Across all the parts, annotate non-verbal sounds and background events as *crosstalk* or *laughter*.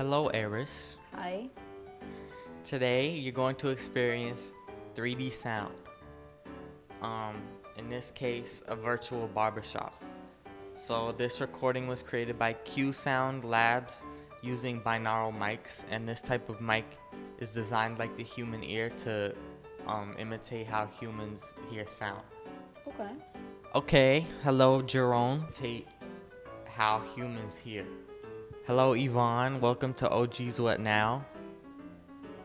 Hello, Eris. Hi. Today, you're going to experience 3D sound. Um, in this case, a virtual barbershop. So this recording was created by QSound Labs using binaural mics, and this type of mic is designed like the human ear to um, imitate how humans hear sound. Okay. Okay, hello, Jerome. Tate, how humans hear. Hello, Yvonne. Welcome to OG's What Now.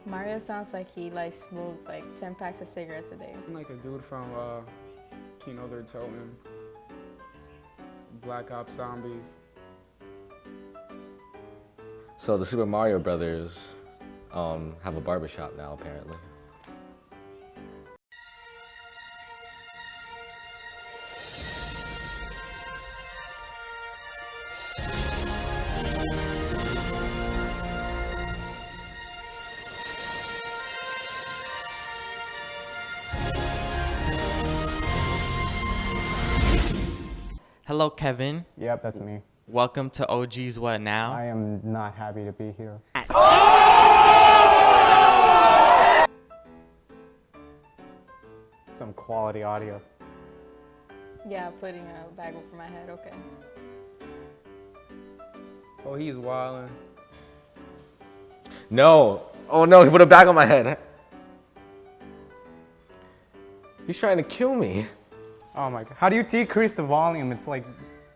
Mario sounds like he like smoked like 10 packs of cigarettes a day. I'm like a dude from uh, Kino der Toten, Black Ops Zombies. So the Super Mario Brothers um, have a barbershop now, apparently. Hello, Kevin. Yep, that's me. Welcome to OG's What Now. I am not happy to be here. Some quality audio. Yeah, putting a bag over my head. Okay. Oh, he's wildin'. No! Oh no, he put a bag on my head. He's trying to kill me. Oh my god. How do you decrease the volume? It's like,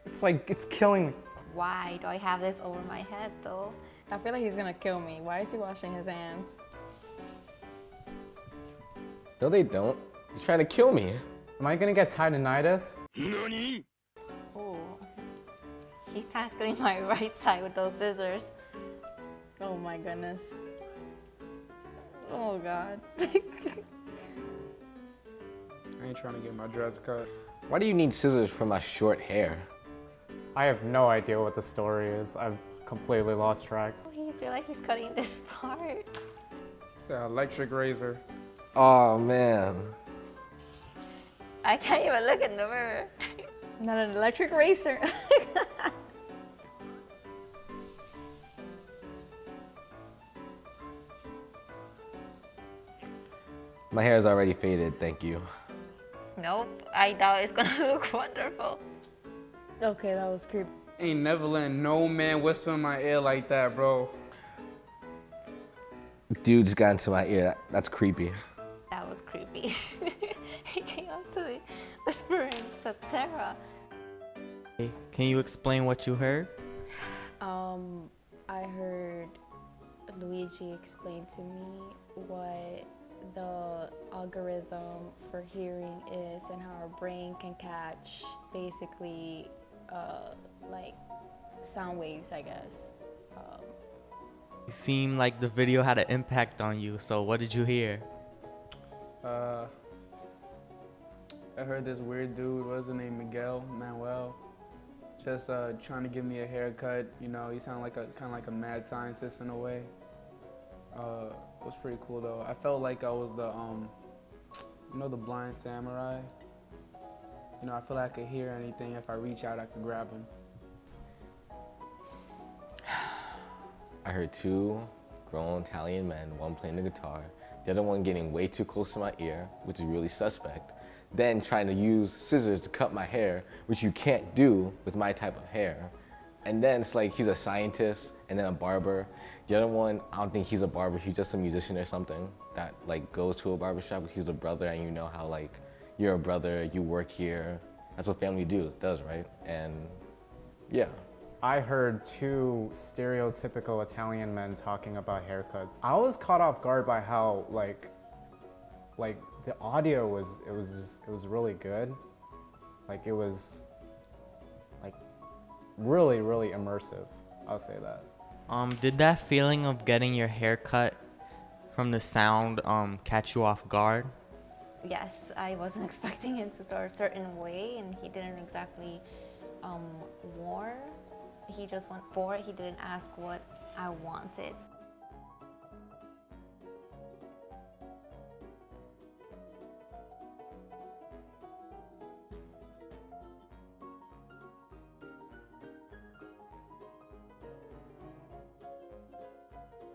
it's like, it's killing me. Why do I have this over my head though? I feel like he's gonna kill me. Why is he washing his hands? No, they don't. He's trying to kill me. Am I gonna get tinnitus? Oh, he's tackling my *laughs* right side with those scissors. Oh my goodness. Oh god. *laughs* I ain't trying to get my dreads cut. Why do you need scissors for my short hair? I have no idea what the story is. I've completely lost track. You feel like he's cutting this part. It's an electric razor. Oh man. I can't even look in the mirror. Not an electric razor. *laughs* My hair is already faded, thank you. Nope, I thought it's gonna *laughs* look wonderful. okay, that was creepy. Ain't never letting no man whisper in my ear like that, bro. Dude just got into my ear. That's creepy. That was creepy. *laughs* he came up to me whispering, Satera. Can you explain what you heard? Um, I heard Luigi explain to me what the algorithm for hearing is and how our brain can catch basically uh, like sound waves, I guess. Um, You seem like the video had an impact on you, so what did you hear? Uh, I heard this weird dude, what's his name, Miguel Manuel, just uh, trying to give me a haircut. You know, he sounded like a kind of like a mad scientist in a way. Uh, it was pretty cool though. I felt like I was the, um, you know, the blind samurai. You know, I feel like I could hear anything. If I reach out, I could grab him. I heard two grown Italian men, one playing the guitar, the other one getting way too close to my ear, which is really suspect. Then trying to use scissors to cut my hair, which you can't do with my type of hair. And then it's like he's a scientist and then a barber. The other one, I don't think he's a barber, he's just a musician or something that like goes to a barber shop, but he's a brother and you know how like you're a brother, you work here. That's what family do does, right? And yeah. I heard two stereotypical Italian men talking about haircuts. I was caught off guard by how like, like the audio was, it was just, it was really good. Like it was like really, really immersive. I'll say that. Um, did that feeling of getting your hair cut from the sound um, catch you off guard? Yes, I wasn't *laughs* expecting it to start a certain way, and he didn't exactly um, warn. He just went for it. He didn't ask what I wanted.